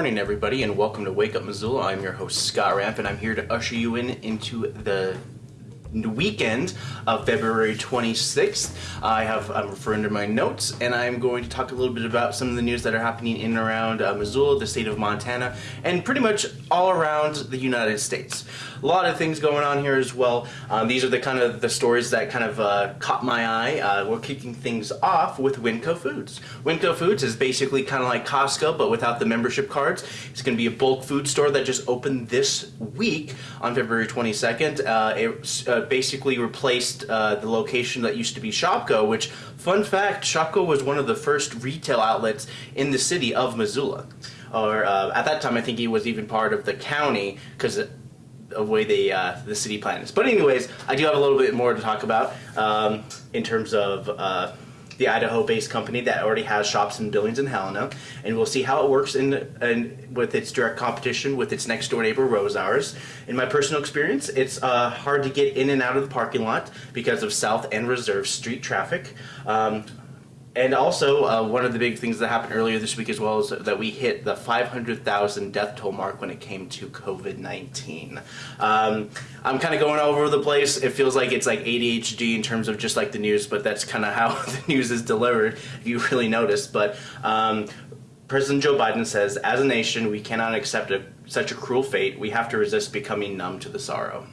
morning, everybody, and welcome to Wake Up Missoula. I'm your host, Scott Ramp, and I'm here to usher you in into the weekend of February 26th. I have I'm referring to my notes, and I'm going to talk a little bit about some of the news that are happening in and around uh, Missoula, the state of Montana, and pretty much all around the United States. A lot of things going on here as well. Um, these are the kind of the stories that kind of uh, caught my eye. Uh, we're kicking things off with Winco Foods. Winco Foods is basically kind of like Costco, but without the membership cards. It's going to be a bulk food store that just opened this week on February 22nd. Uh, it basically replaced uh, the location that used to be Shopko, which, fun fact, Shopko was one of the first retail outlets in the city of Missoula. Or uh, at that time, I think he was even part of the county because of the way the uh, the city plan is. But anyways, I do have a little bit more to talk about um, in terms of uh, the Idaho-based company that already has shops in Billings and Helena, and we'll see how it works in, in with its direct competition with its next door neighbor Rosauers. In my personal experience, it's uh, hard to get in and out of the parking lot because of South and Reserve Street traffic. Um, and also, uh, one of the big things that happened earlier this week as well is that we hit the 500,000 death toll mark when it came to COVID 19. Um, I'm kind of going all over the place. It feels like it's like ADHD in terms of just like the news, but that's kind of how the news is delivered, if you really notice. But um, President Joe Biden says, as a nation, we cannot accept a, such a cruel fate. We have to resist becoming numb to the sorrow.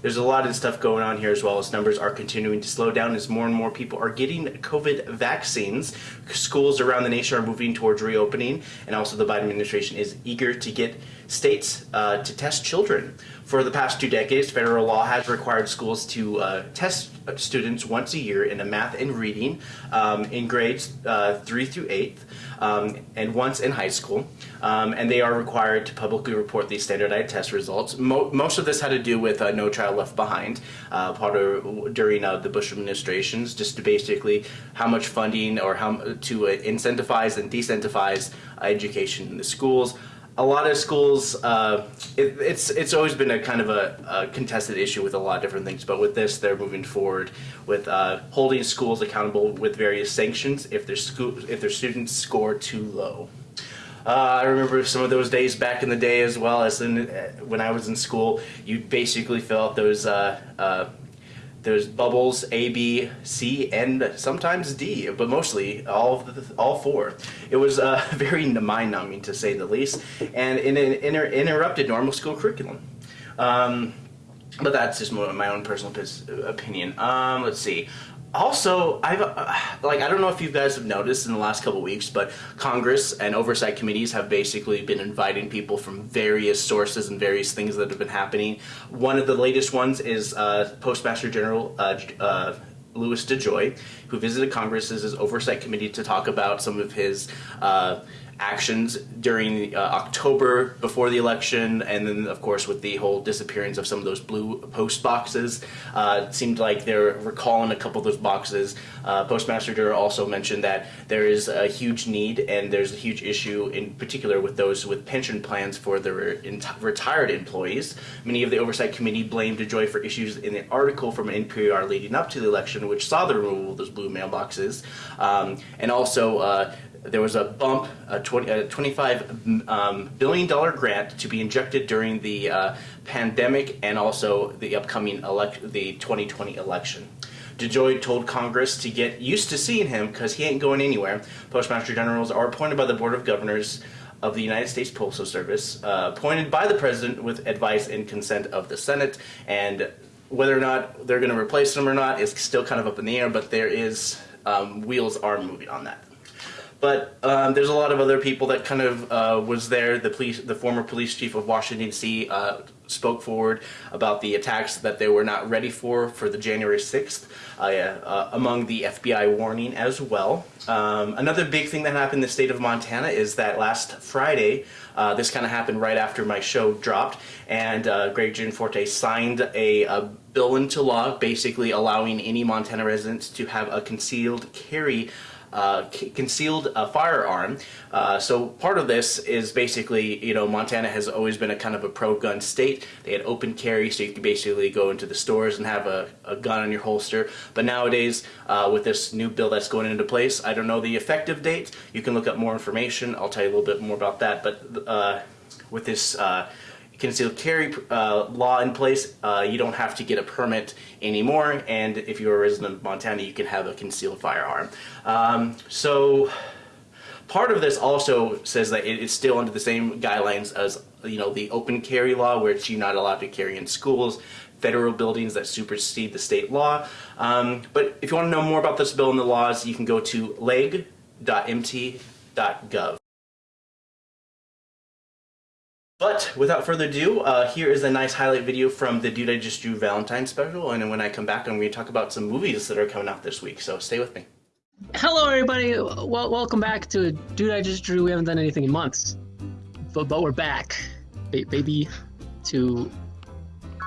There's a lot of stuff going on here as well as numbers are continuing to slow down as more and more people are getting COVID vaccines. Schools around the nation are moving towards reopening, and also the Biden administration is eager to get states uh, to test children. For the past two decades, federal law has required schools to uh, test students once a year in a math and reading um, in grades uh, 3 through 8th um, and once in high school. Um, and they are required to publicly report these standardized test results. Mo most of this had to do with uh, No Child Left Behind, uh, part of during uh, the Bush administrations, just to basically how much funding or how to incentivize and decentivize education in the schools a lot of schools, uh, it, it's it's always been a kind of a, a, contested issue with a lot of different things. But with this, they're moving forward with uh, holding schools accountable with various sanctions if their school if their students score too low. Uh, I remember some of those days back in the day as well as in, uh, when I was in school. You basically fill out those uh, uh, there's bubbles A, B, C, and sometimes D, but mostly all the, all four. It was uh, very mind-numbing to say the least, and an inter interrupted normal school curriculum. Um, but that's just my own personal opinion. Um, let's see also, I've uh, like I don't know if you guys have noticed in the last couple weeks, but Congress and oversight committees have basically been inviting people from various sources and various things that have been happening. One of the latest ones is uh, Postmaster General uh, uh Louis DeJoy, who visited Congress's oversight committee to talk about some of his uh, actions during uh, October before the election, and then of course with the whole disappearance of some of those blue post boxes. Uh, it seemed like they're recalling a couple of those boxes. Uh, Postmaster General also mentioned that there is a huge need and there's a huge issue in particular with those with pension plans for their retired employees. Many of the Oversight Committee blamed DeJoy for issues in an article from NPR leading up to the election which saw the removal of those blue mailboxes. Um, and also uh, there was a bump, a, 20, a 25 um, billion dollar grant to be injected during the uh, pandemic and also the upcoming elect the 2020 election. DeJoy told Congress to get used to seeing him because he ain't going anywhere. Postmaster Generals are appointed by the Board of Governors of the United States Postal Service, uh, appointed by the President with advice and consent of the Senate, and whether or not they're going to replace them or not is still kind of up in the air, but there is, um, wheels are moving on that. But um, there's a lot of other people that kind of uh, was there. The police, the former police chief of Washington D.C. Uh, spoke forward about the attacks that they were not ready for for the January 6th, uh, uh, among the FBI warning as well. Um, another big thing that happened in the state of Montana is that last Friday, uh, this kind of happened right after my show dropped, and uh, Greg Gianforte signed a, a bill into law basically allowing any Montana residents to have a concealed carry uh, concealed a firearm. Uh, so part of this is basically, you know, Montana has always been a kind of a pro-gun state. They had open carry, so you could basically go into the stores and have a, a gun on your holster. But nowadays, uh, with this new bill that's going into place, I don't know the effective date. You can look up more information. I'll tell you a little bit more about that. But uh, with this concealed carry uh, law in place, uh, you don't have to get a permit anymore. And if you're a resident of Montana, you can have a concealed firearm. Um, so part of this also says that it is still under the same guidelines as you know the open carry law, which you're not allowed to carry in schools, federal buildings that supersede the state law. Um, but if you want to know more about this bill and the laws, you can go to leg.mt.gov. But without further ado, uh, here is a nice highlight video from the Dude I Just Drew Valentine special, and when I come back, I'm going to talk about some movies that are coming out this week. So stay with me. Hello, everybody. Well, welcome back to Dude I Just Drew. We haven't done anything in months, but but we're back, ba- baby, to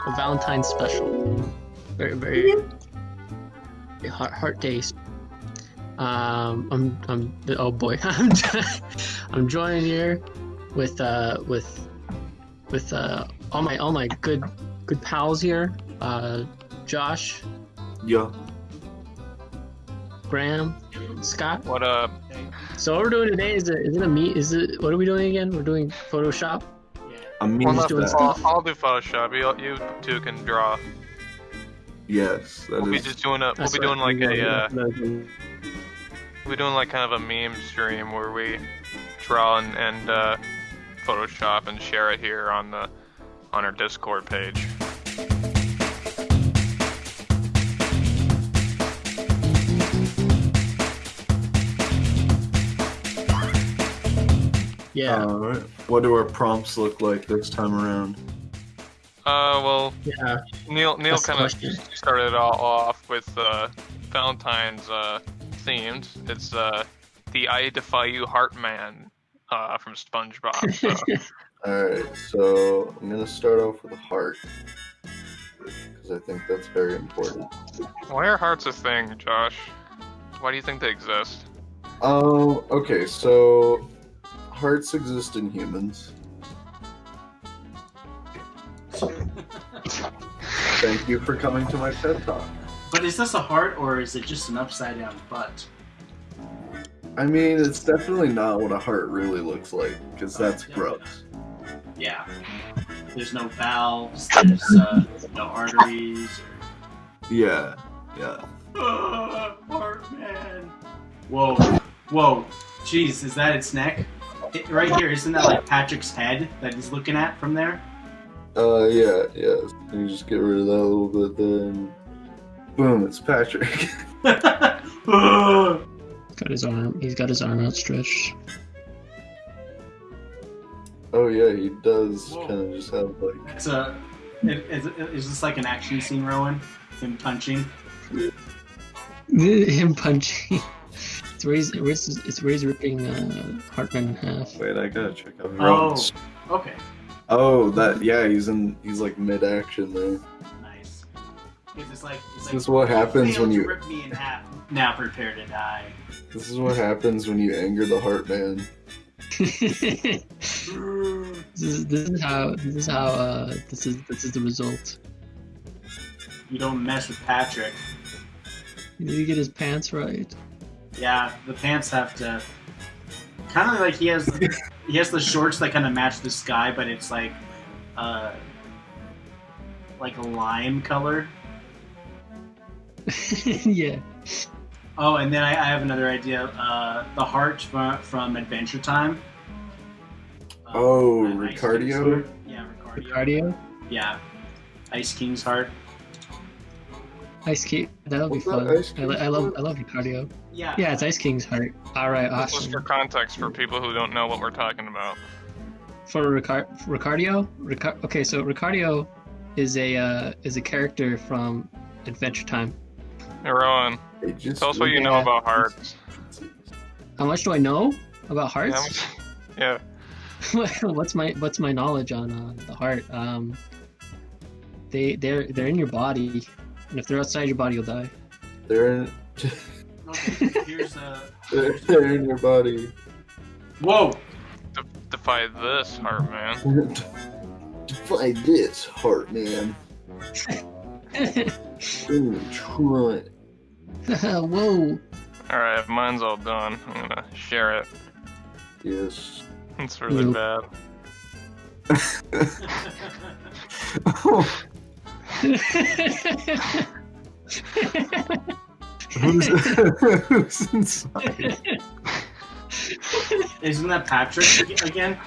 a Valentine's special. Very very, very heart heart days. Um, I'm I'm oh boy, I'm I'm joined here with uh with with uh all my all my good good pals here. Uh, Josh, Yeah. Graham, Scott. What up? So what we're doing today is it is it a meet? Is it what are we doing again? We're doing Photoshop. I'm Well, just doing I'll, stuff. I'll do Photoshop. You, you two can draw. Yes, that We'll be just doing a. We'll That's be doing like right. a. Uh, we're doing like kind of a meme stream where we draw and, and uh, Photoshop and share it here on the on our Discord page. Yeah, Alright. What do our prompts look like this time around? Uh, well, yeah. Neil Neil kind of started it all off with uh, Valentine's uh, themed. It's uh, the I Defy You Heartman uh, from SpongeBob. So. Alright, so I'm gonna start off with a heart. Because I think that's very important. Why are hearts a thing, Josh? Why do you think they exist? Oh, okay, so hearts exist in humans. Thank you for coming to my TED Talk. But is this a heart or is it just an upside down butt? I mean, it's definitely not what a heart really looks like, because that's gross. Yeah. There's no valves, there's uh, no arteries. Yeah, yeah. Uh, heart man. Whoa, whoa. Jeez, is that its neck? It, right here, isn't that like Patrick's head that he's looking at from there? Uh, yeah, yeah. You just get rid of that a little bit, then boom, it's Patrick. Got his arm. He's got his arm outstretched. oh yeah, he does kind of just have like. it's a. It, is, is this like an action scene, Rowan? Him punching? Him punching. It's where he's, where it's where he's ripping uh, Hartman in half. Wait, I gotta check out. Oh, Rowan's- okay. Oh, that yeah, he's in. He's like mid action there. Nice. It's just like, it's This like, is what happens when you. rip me in half. Now prepare to die. This is what happens when you anger the heart man. this is this is how this is how uh this is this is the result. You don't mess with Patrick. You need to get his pants right. Yeah, the pants have to. Kind of like he has, he has the shorts that kind of match the sky, but it's like, uh, like a lime color. yeah. Oh, and then I, I have another idea. Uh, the heart from, from Adventure Time. Uh, Oh, Ice Ricardio? Yeah, Ricardio. Cardio. Yeah, Ice King's heart. Ice King. That'll be What's that, fun. Ice I, li- I love heart? I love Ricardio. Yeah. Yeah, it's Ice King's heart. All right, awesome. Just awesome. for context for people who don't know what we're talking about. For Ricar- Ricardio, Ricar- okay, so Ricardio is a uh, is a character from Adventure Time. Hey, Rowan, They just tell us what you know Yeah. about hearts. How much do I know about hearts? yeah. what's my what's my knowledge on uh, the heart? Um, they they're they're in your body, and if they're outside your body, you'll die. They're in. Okay, here's uh. They're in your body. Whoa! De- defy this, heart man. Defy this, heart man. Ooh, try. Whoa. Alright, mine's all done. I'm gonna share it. Yes. It's really bad. who's, who's inside? Isn't that Patrick again?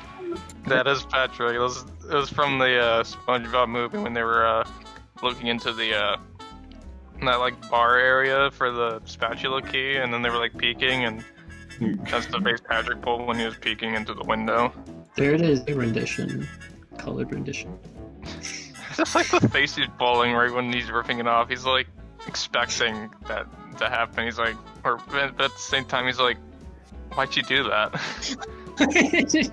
That is Patrick. It was, it was from the uh, SpongeBob movie when they were uh, looking into the uh, that like bar area for the spatula key, and then they were like peeking, and that's the face Patrick pulled when he was peeking into the window. there it is, a rendition. Colored rendition. Just like the face he's pulling right when he's ripping it off. He's like expecting that to happen. He's like, or but at the same time, he's like, "Why'd you do that?"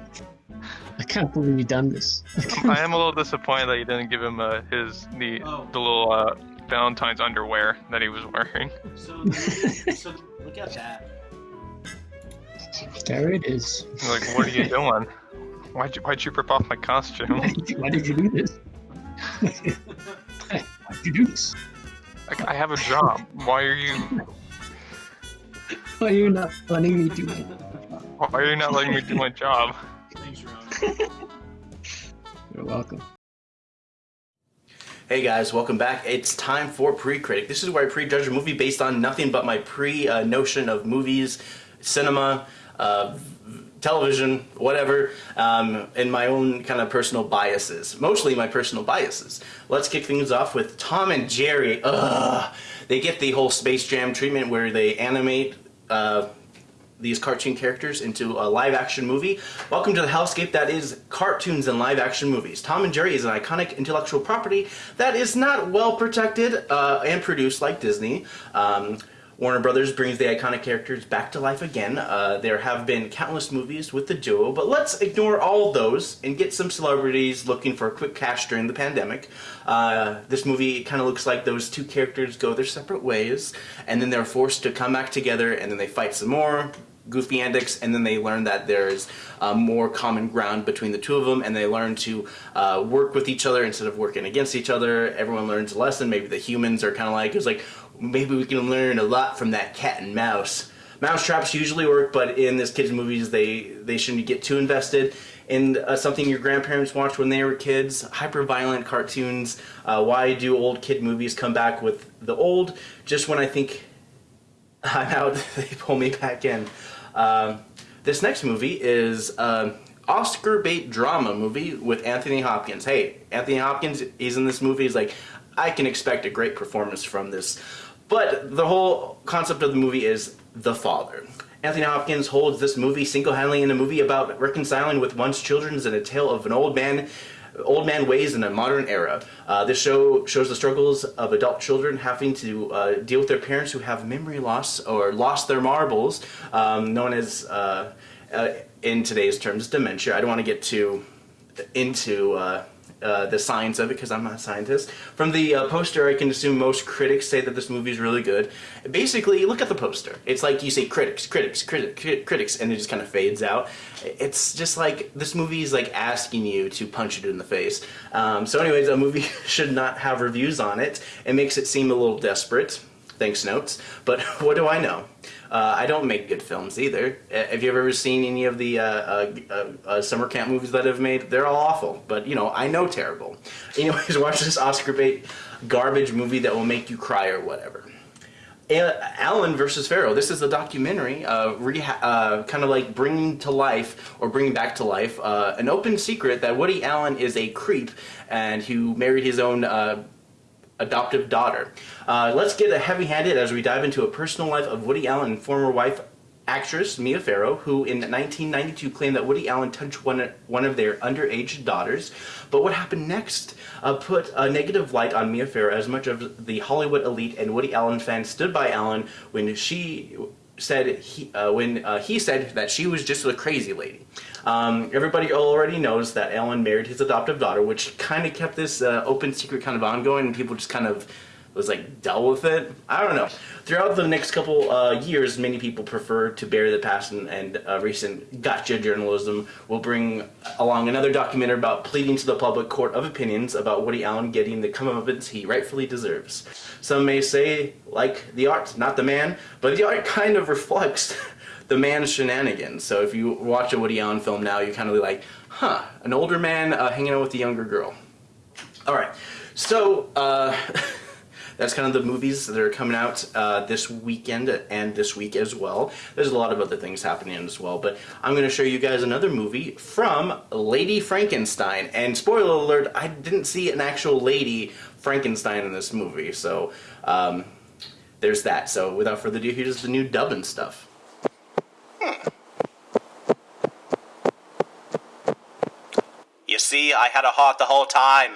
I can't believe you done this. I am a little disappointed that you didn't give him uh, his the Oh. the little uh, Valentine's underwear that he was wearing. So, so look at that. there it is. Like, "What are you doing? Why'd you Why'd you rip off my costume?" Why did you, why did you do this? Why did you do this? Like, I have a job. Why are you Why are you not letting me do it? Why are you not letting me do my job? Thanks, Ron. You're welcome. Hey guys, welcome back. It's time for Pre-Critic. This is where I prejudge a movie based on nothing but my pre-notion of movies, cinema, uh, television, whatever, um, and my own kind of personal biases. Mostly my personal biases. Let's kick things off with Tom and Jerry. Ugh. They get the whole Space Jam treatment where they animate uh, these cartoon characters into a live action movie. Welcome to the hellscape that is cartoons and live action movies. Tom and Jerry is an iconic intellectual property that is not well protected uh, and produced like Disney. Um, Warner Brothers brings the iconic characters back to life again. Uh, there have been countless movies with the duo, but let's ignore all of those and get some celebrities looking for a quick cash during the pandemic. Uh, this movie kind of looks like those two characters go their separate ways, and then they're forced to come back together, and then they fight some more goofy antics, and then they learn that there's uh, more common ground between the two of them, and they learn to uh, work with each other instead of working against each other. Everyone learns a lesson. Maybe the humans are kind of like, it's like, maybe we can learn a lot from that cat and mouse. Mouse traps usually work, but in this kids' movies, they they shouldn't get too invested in uh, something your grandparents watched when they were kids. Hyper violent cartoons. Uh, why do old kid movies come back with the old? Just when I think I'm out, they pull me back in. Um, this next movie is an Oscar bait drama movie with Anthony Hopkins. Hey, Anthony Hopkins, he's in this movie. He's like, I can expect a great performance from this. But the whole concept of the movie is the father. Anthony Hopkins holds this movie single-handedly in a movie about reconciling with one's children and a tale of an old man old man ways in a modern era. Uh, this show shows the struggles of adult children having to uh, deal with their parents who have memory loss or lost their marbles, um, known as, uh, uh, in today's terms, dementia. I don't want to get too into uh, the science of it because I'm not a scientist. From the uh, poster, I can assume most critics say that this movie is really good. Basically, look at the poster. It's like you say critics, critics, critics, critics, and it just kind of fades out. It's just like this movie is like asking you to punch it in the face. Um, so, anyways, a movie should not have reviews on it. It makes it seem a little desperate. Thanks, notes. But what do I know? Uh, I don't make good films either. Uh, Have you ever seen any of the uh, uh, uh, summer camp movies that I've made? They're all awful, but you know I know terrible. Anyways, watch this Oscar bait garbage movie that will make you cry or whatever. Allen versus Farrow. This is a documentary, uh, uh, kind of like bringing to life or bringing back to life uh, an open secret that Woody Allen is a creep and who married his own adoptive daughter. Uh, let's get a heavy-handed as we dive into a personal life of Woody Allen and former wife actress Mia Farrow, who in 1992 claimed that Woody Allen touched one, one of their underage daughters. But what happened next uh, put a negative light on Mia Farrow as much of the Hollywood elite and Woody Allen fans stood by Allen when she said he, uh, when uh, he said that she was just a crazy lady. Um, everybody already knows that Allen married his adoptive daughter, which kind of kept this uh, open secret kind of ongoing, and people just kind of was like dealt with it. I don't know. Throughout the next couple uh, years, many people prefer to bury the past, and, and uh, recent gotcha journalism will bring along another documentary about pleading to the public court of opinions about Woody Allen getting the comeuppance he rightfully deserves. Some may say, like the art, not the man, but the art kind of reflects the man's shenanigans. So if you watch a Woody Allen film now, you're kind of like, huh, an older man uh, hanging out with a younger girl. All right, so uh, that's kind of the movies that are coming out uh, this weekend and this week as well. There's a lot of other things happening as well, but I'm going to show you guys another movie from Lady Frankenstein. And spoiler alert, I didn't see an actual Lady Frankenstein in this movie, so um, there's that. So without further ado, here's the new dubbing stuff. You see, I had a heart the whole time.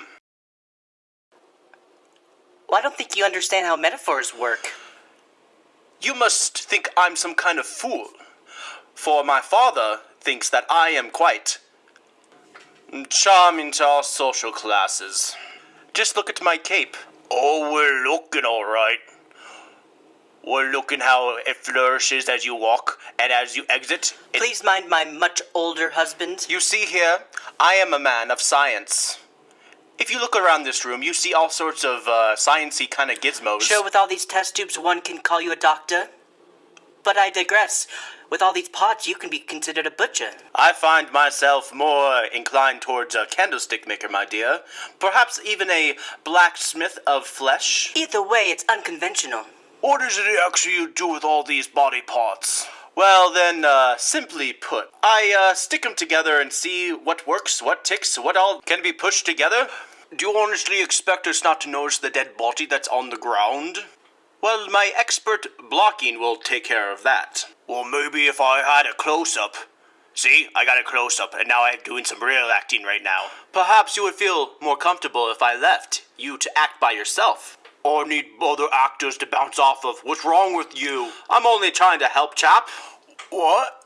Well, I don't think you understand how metaphors work. You must think I'm some kind of fool. For my father thinks that I am quite charming to all social classes. Just look at my cape. Oh, we're looking all right. We're looking how it flourishes as you walk and as you exit. It- Please mind my much older husband. you see here, I am a man of science. If you look around this room, you see all sorts of uh, sciencey kind of gizmos. Sure, with all these test tubes, one can call you a doctor. But I digress. With all these pots, you can be considered a butcher. I find myself more inclined towards a candlestick maker, my dear. Perhaps even a blacksmith of flesh. Either way, it's unconventional. What does it actually do with all these body parts? Well, then, uh, simply put, I uh, stick them together and see what works, what ticks, what all can be pushed together. Do you honestly expect us not to notice the dead body that's on the ground? Well, my expert blocking will take care of that. Well, maybe if I had a close up. See, I got a close up, and now I'm doing some real acting right now. Perhaps you would feel more comfortable if I left you to act by yourself. Or need other actors to bounce off of. What's wrong with you? I'm only trying to help, chap. What?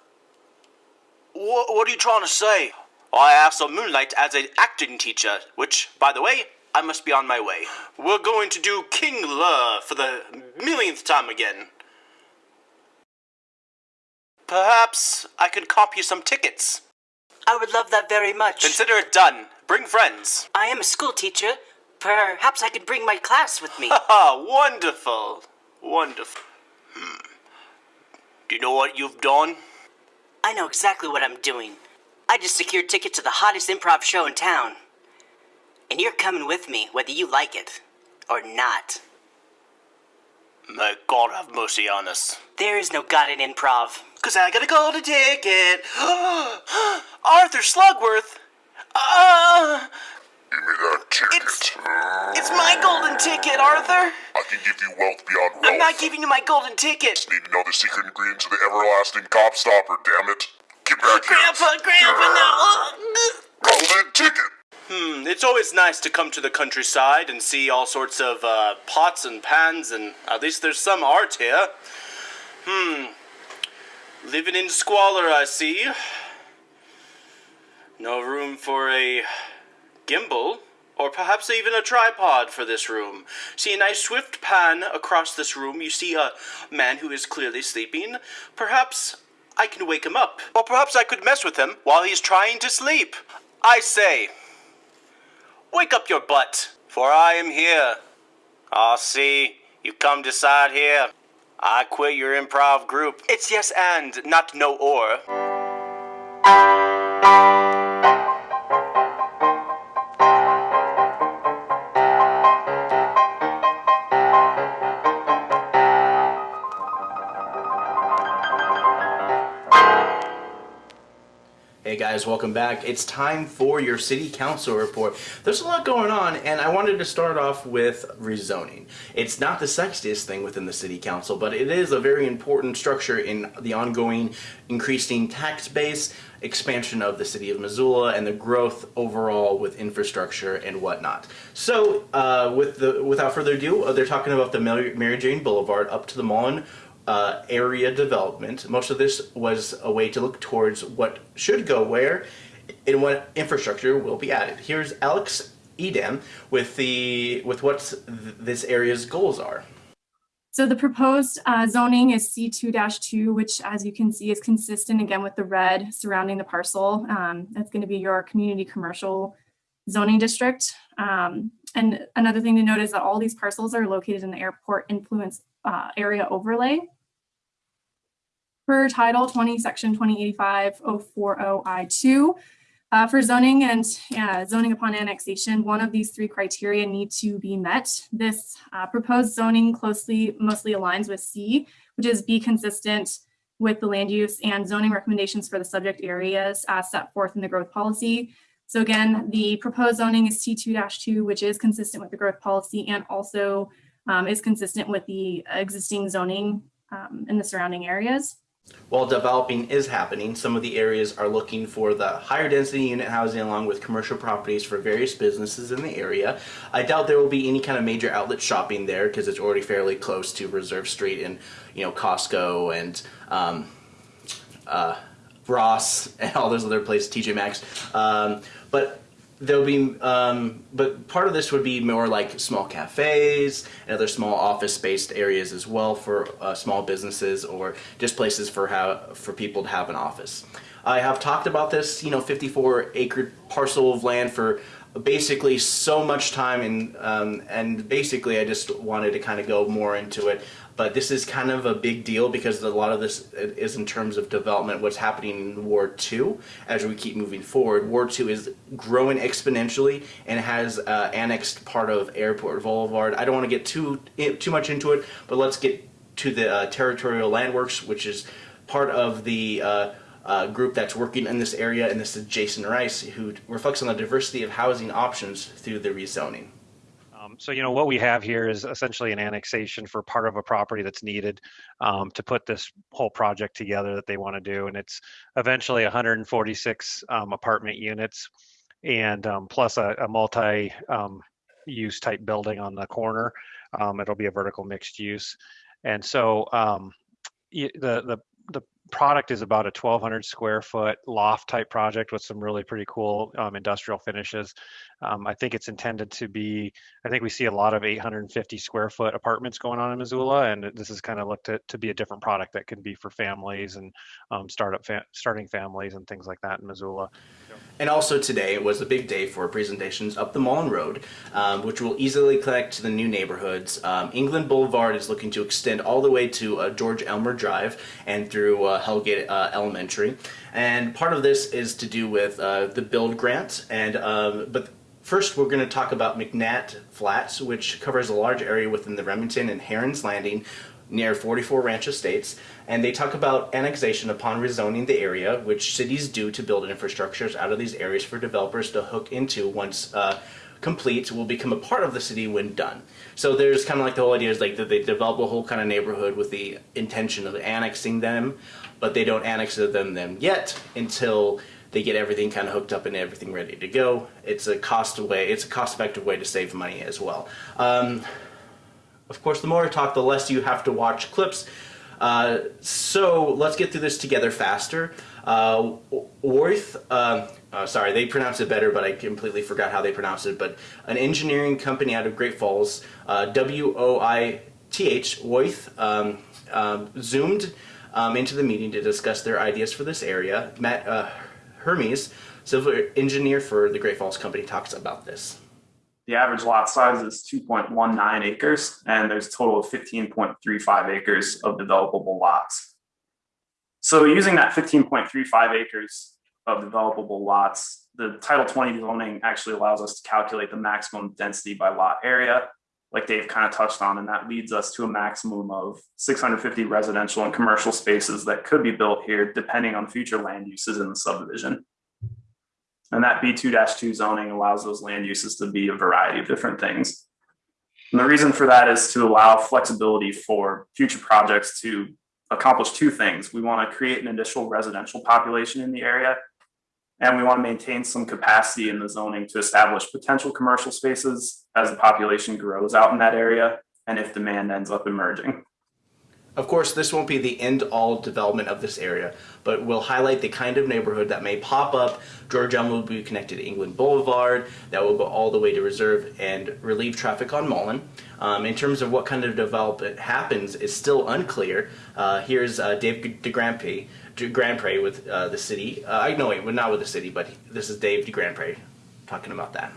What, what are you trying to say? I also moonlight as an acting teacher, which, by the way, I must be on my way. We're going to do King Lear for the millionth time again. Perhaps I could cop you some tickets. I would love that very much. Consider it done. Bring friends. I am a school teacher. Perhaps I could bring my class with me. Ah, wonderful. Wonderful. Hmm. Do you know what you've done? I know exactly what I'm doing. I just secured tickets to the hottest improv show in town. And you're coming with me, whether you like it or not. May God have mercy on us. There is no God in improv. Cause I got a golden ticket. Arthur Slugworth. Uh, Give me that ticket. It's- it's my golden ticket, Arthur. I can give you wealth beyond wealth. I'm not giving you my golden ticket. Need to know the secret ingredient to the everlasting gobstopper, damn it. Get back here. Grandpa, Grandpa, no. Golden ticket. Hmm, it's always nice to come to the countryside and see all sorts of uh, pots and pans, and at least there's some art here. Hmm. Living in squalor, I see. No room for a gimbal, or perhaps even a tripod for this room. See a nice swift pan across this room. You see a man who is clearly sleeping. Perhaps I can wake him up. Or perhaps I could mess with him while he's trying to sleep. I say, wake up your butt, for I am here. Ah, see, you come to side here. I quit your improv group. It's yes and, not no or. Guys, welcome back. It's time for your city council report. There's a lot going on, and I wanted to start off with rezoning. It's not the sexiest thing within the city council, but it is a very important structure in the ongoing increasing tax base, expansion of the city of Missoula, and the growth overall with infrastructure and whatnot. So, uh, with the without further ado, uh, they're talking about the Mary Jane Boulevard up to the Mullan uh, area development. Most of this was a way to look towards what should go where and what infrastructure will be added. Here's Alex Edam with the with what th- this area's goals are. So the proposed uh, zoning is C2-2, which as you can see is consistent again with the red surrounding the parcel. Um, That's going to be your community commercial zoning district. Um, And another thing to note is that all these parcels are located in the airport influence uh, area overlay. Per Title 20, Section 2085-040I2, uh, For zoning and uh, zoning upon annexation, one of these three criteria need to be met. This uh, proposed zoning closely, mostly aligns with C, which is be consistent with the land use and zoning recommendations for the subject areas as set forth in the growth policy. So again, the proposed zoning is T2-2, which is consistent with the growth policy and also um, is consistent with the existing zoning um, in the surrounding areas. While developing is happening, some of the areas are looking for the higher density unit housing along with commercial properties for various businesses in the area. I doubt there will be any kind of major outlet shopping there because it's already fairly close to Reserve Street and you know Costco and um, uh, Ross and all those other places, TJ Maxx. Um, but there'll be, um, but part of this would be more like small cafes and other small office-based areas as well for uh, small businesses or just places for how for people to have an office. I have talked about this, you know, 54 acre parcel of land for basically so much time and um, and basically I just wanted to kind of go more into it but this is kind of a big deal because a lot of this is in terms of development what's happening in Ward 2 as we keep moving forward Ward 2 is growing exponentially and has uh, annexed part of Airport Boulevard I don't want to get too too much into it but let's get to the uh, territorial landworks which is part of the uh, uh, group that's working in this area, and this is Jason Rice, who reflects on the diversity of housing options through the rezoning. So, you know, what we have here is essentially an annexation for part of a property that's needed um, to put this whole project together that they want to do. And it's eventually 146 um, apartment units and um, plus a, a multi um, use type building on the corner. Um, it'll be a vertical mixed use. And so the, the, the product is about a 1200 square foot loft type project with some really pretty cool um, industrial finishes. Um, I think it's intended to be, I think we see a lot of 850 square foot apartments going on in Missoula, and this is kind of looked at to be a different product that can be for families and um, startup fa starting families and things like that in Missoula. And also today was a big day for presentations up the Mullan Road, um, which will easily connect to the new neighborhoods. Um, England Boulevard is looking to extend all the way to uh, George Elmer Drive and through uh, Hellgate uh, Elementary. And part of this is to do with uh, the build grant. And um, but first, we're going to talk about McNatt Flats, which covers a large area within the Remington and Herons Landing near 44 Ranch Estates, and they talk about annexation upon rezoning the area, which cities do to build infrastructures out of these areas for developers to hook into once uh, complete will become a part of the city when done. So there's kind of like the whole idea is like that they develop a whole kind of neighborhood with the intention of annexing them, but they don't annex them them yet until they get everything kind of hooked up and everything ready to go. It's a cost way. It's a cost-effective way to save money as well. Um, of course, the more I talk, the less you have to watch clips. Uh, so let's get through this together faster. Uh, Worth, uh, uh, sorry, they pronounce it better, but I completely forgot how they pronounce it. But an engineering company out of Great Falls, uh, W-O-I-T-H, Worth, um, um, zoomed um, into the meeting to discuss their ideas for this area. Matt uh, Hermes, civil engineer for the Great Falls company, talks about this. The average lot size is 2.19 acres, and there's a total of 15.35 acres of developable lots. So using that 15.35 acres of developable lots, the Title 20 zoning actually allows us to calculate the maximum density by lot area, like Dave kind of touched on, and that leads us to a maximum of 650 residential and commercial spaces that could be built here depending on future land uses in the subdivision. And that B2-2 zoning allows those land uses to be a variety of different things. And the reason for that is to allow flexibility for future projects to accomplish two things. We want to create an additional residential population in the area, and we want to maintain some capacity in the zoning to establish potential commercial spaces as the population grows out in that area and if demand ends up emerging. Of course, this won't be the end-all development of this area, but will highlight the kind of neighborhood that may pop up. George Elm will be connected to England Boulevard, that will go all the way to Reserve and relieve traffic on Mullan. Um, in terms of what kind of development happens is still unclear. Uh, here's uh, Dave DeGrandpre, DeGrandpre with uh, the city. Uh, I know, well, not with the city, but this is Dave DeGrandpre talking about that.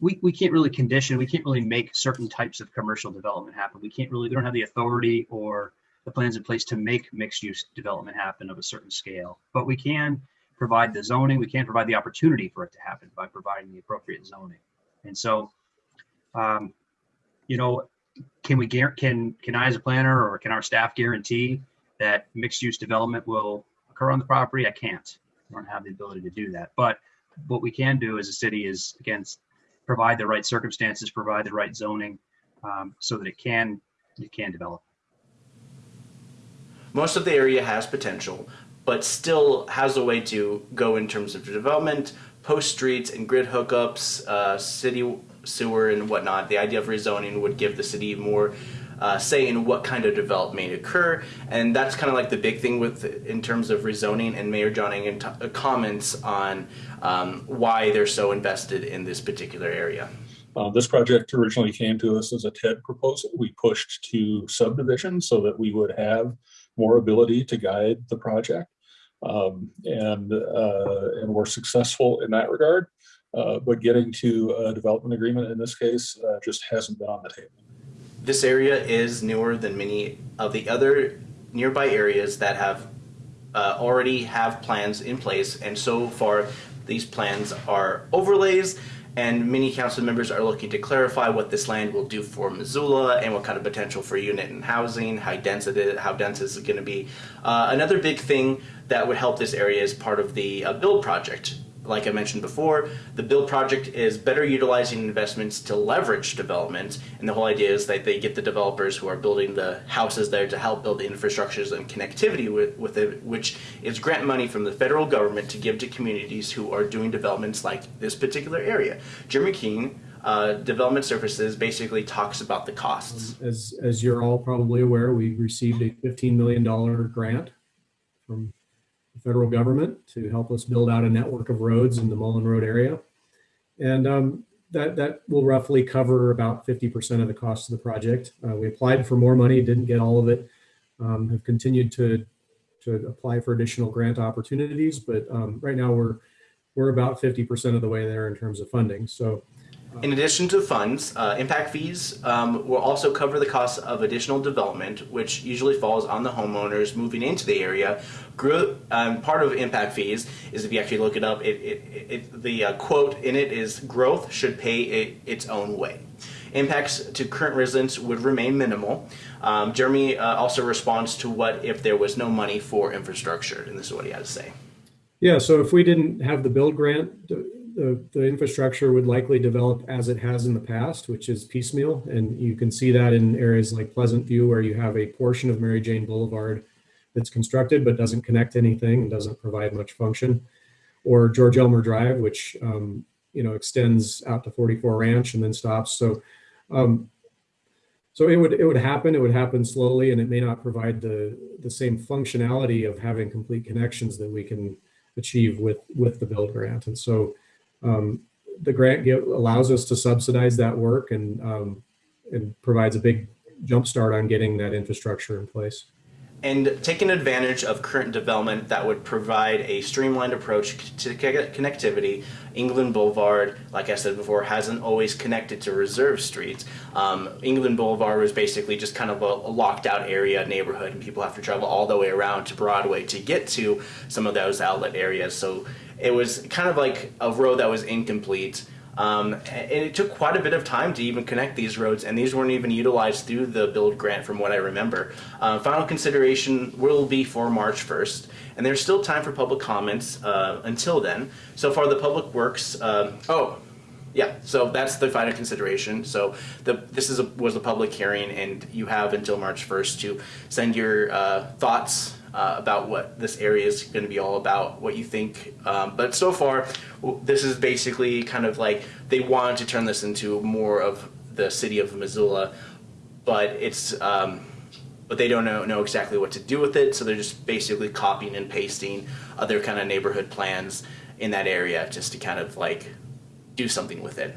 we, we can't really condition, we can't really make certain types of commercial development happen. We can't really, we don't have the authority or the plans in place to make mixed use development happen of a certain scale. But we can provide the zoning, we can provide the opportunity for it to happen by providing the appropriate zoning. And so, um, you know, can we can, can I as a planner or can our staff guarantee that mixed use development will occur on the property? I can't. I don't have the ability to do that. But what we can do as a city is, again, provide the right circumstances, provide the right zoning, um, so that it can, it can develop. Most of the area has potential, but still has a way to go in terms of development, post streets and grid hookups, uh, city sewer and whatnot. The idea of rezoning would give the city more uh, say in what kind of development may occur, and that's kind of like the big thing with in terms of rezoning. And Mayor John Engen uh, comments on um, why they're so invested in this particular area. Uh, this project originally came to us as a TED proposal. We pushed to subdivision so that we would have more ability to guide the project. Um, and, uh, and we're successful in that regard. Uh, but getting to a development agreement in this case uh, just hasn't been on the table. This area is newer than many of the other nearby areas that have uh, already have plans in place, and so far these plans are overlays. And many council members are looking to clarify what this land will do for Missoula and what kind of potential for unit and housing, how dense it is, how dense is it going to be. Uh, another big thing that would help this area is part of the uh, build project like I mentioned before, the build project is better utilizing investments to leverage development. And the whole idea is that they get the developers who are building the houses there to help build the infrastructures and connectivity with, with it, which is grant money from the federal government to give to communities who are doing developments like this particular area. Jeremy Keene, uh, Development Services, basically talks about the costs. As, as you're all probably aware, we received a $15 million grant from federal government to help us build out a network of roads in the Mullan Road area. And um, that, that will roughly cover about 50% of the cost of the project. Uh, we applied for more money, didn't get all of it, um, have continued to, to apply for additional grant opportunities, but um, right now we're, we're about 50% of the way there in terms of funding. So In addition to funds, uh, impact fees um, will also cover the cost of additional development, which usually falls on the homeowners moving into the area. Um, part of impact fees is if you actually look it up, it, it, it, the uh, quote in it is growth should pay it its own way. Impacts to current residents would remain minimal. Um, Jeremy uh, also responds to what if there was no money for infrastructure, and this is what he had to say. Yeah, so if we didn't have the build grant, the, the infrastructure would likely develop as it has in the past, which is piecemeal. And you can see that in areas like Pleasant View, where you have a portion of Mary Jane Boulevard that's constructed but doesn't connect anything and doesn't provide much function. Or George Elmer Drive, which um, you know extends out to 44 Ranch and then stops. So um, so it would it would happen. It would happen slowly, and it may not provide the the same functionality of having complete connections that we can achieve with with the build grant. And so um, the grant give, allows us to subsidize that work and um, and provides a big jump start on getting that infrastructure in place. and taking advantage of current development that would provide a streamlined approach to connectivity. England Boulevard, like I said before, hasn't always connected to reserve streets. Um, England Boulevard was basically just kind of a, a locked out area neighborhood, and people have to travel all the way around to Broadway to get to some of those outlet areas. So it was kind of like a road that was incomplete. Um, and it took quite a bit of time to even connect these roads, and these weren't even utilized through the build grant, from what I remember. Uh, final consideration will be for March 1st, and there's still time for public comments uh, until then. So far, the public works. Um, oh, yeah. So that's the final consideration. So the this is a, was a public hearing, and you have until March 1st to send your uh, thoughts uh, about what this area is going to be all about, what you think. Um, but so far, this is basically kind of like they wanted to turn this into more of the city of Missoula, but it's um, but they don't know, know exactly what to do with it. So they're just basically copying and pasting other kind of neighborhood plans in that area just to kind of like do something with it.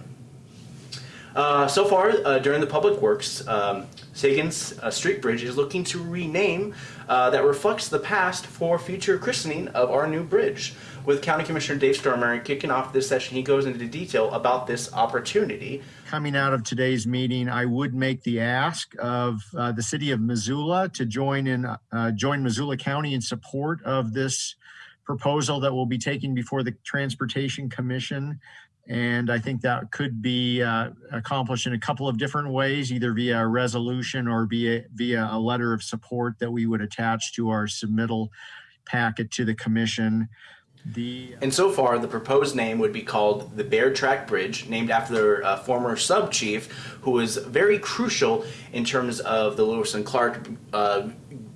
Uh, so far, uh, during the public works, um, Sagan's uh, Street Bridge is looking to rename uh, that reflects the past for future christening of our new bridge. With County Commissioner Dave Strohmaier kicking off this session, he goes into detail about this opportunity. Coming out of today's meeting, I would make the ask of uh, the city of Missoula to join in, join Missoula County in support of this proposal that will be taken before the Transportation Commission and I think that could be uh, accomplished in a couple of different ways, either via a resolution or via, via a letter of support that we would attach to our submittal packet to the commission. The and so far, the proposed name would be called the Bear Track Bridge, named after a former sub chief who was very crucial in terms of the Lewis and Clark uh,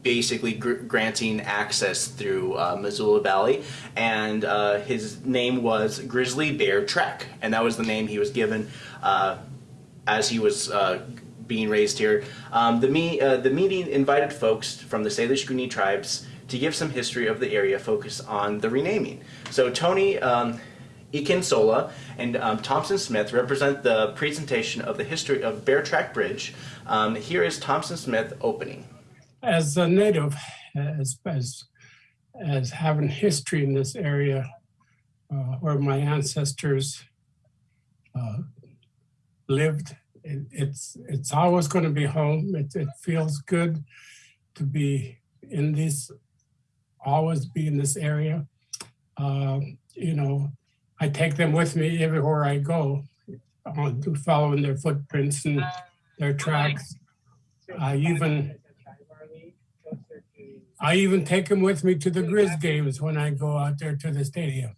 basically gr granting access through uh, Missoula Valley, and uh, his name was Grizzly Bear Track, and that was the name he was given uh, as he was uh, being raised here. Um, the, me uh, the meeting invited folks from the Salish Kootenai tribes to give some history of the area, focus on the renaming. So Tony um, Incashola and um, Thompson Smith represent the presentation of the history of Bear Track Bridge. Um, here is Thompson Smith opening. As a native, as, as, as having history in this area, uh, where my ancestors uh, lived, it, it's it's always going to be home. It, it feels good to be in this always be in this area. Uh, you know, I take them with me everywhere I go, on following their footprints and their tracks. I even I even take them with me to the Grizz games when I go out there to the stadium.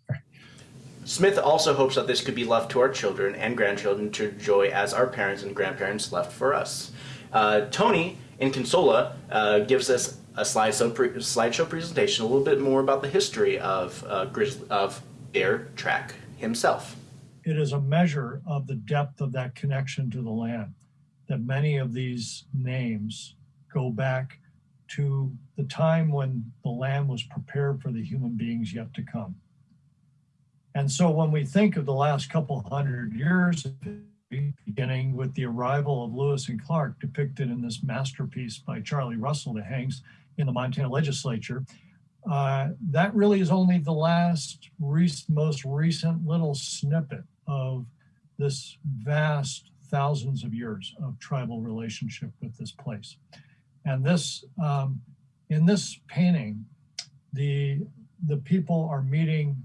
Smith also hopes that this could be left to our children and grandchildren to enjoy as our parents and grandparents left for us. Uh, Tony Incashola uh, gives us a slideshow, pre slideshow presentation, a little bit more about the history of, uh, Grizz of Bear Track himself. It is a measure of the depth of that connection to the land that many of these names go back to the time when the land was prepared for the human beings yet to come. And so when we think of the last couple hundred years, beginning with the arrival of Lewis and Clark depicted in this masterpiece by Charlie Russell that hangs in the Montana legislature. Uh, that really is only the last most recent little snippet of this vast thousands of years of tribal relationship with this place. And this, um, in this painting, the, the people are meeting,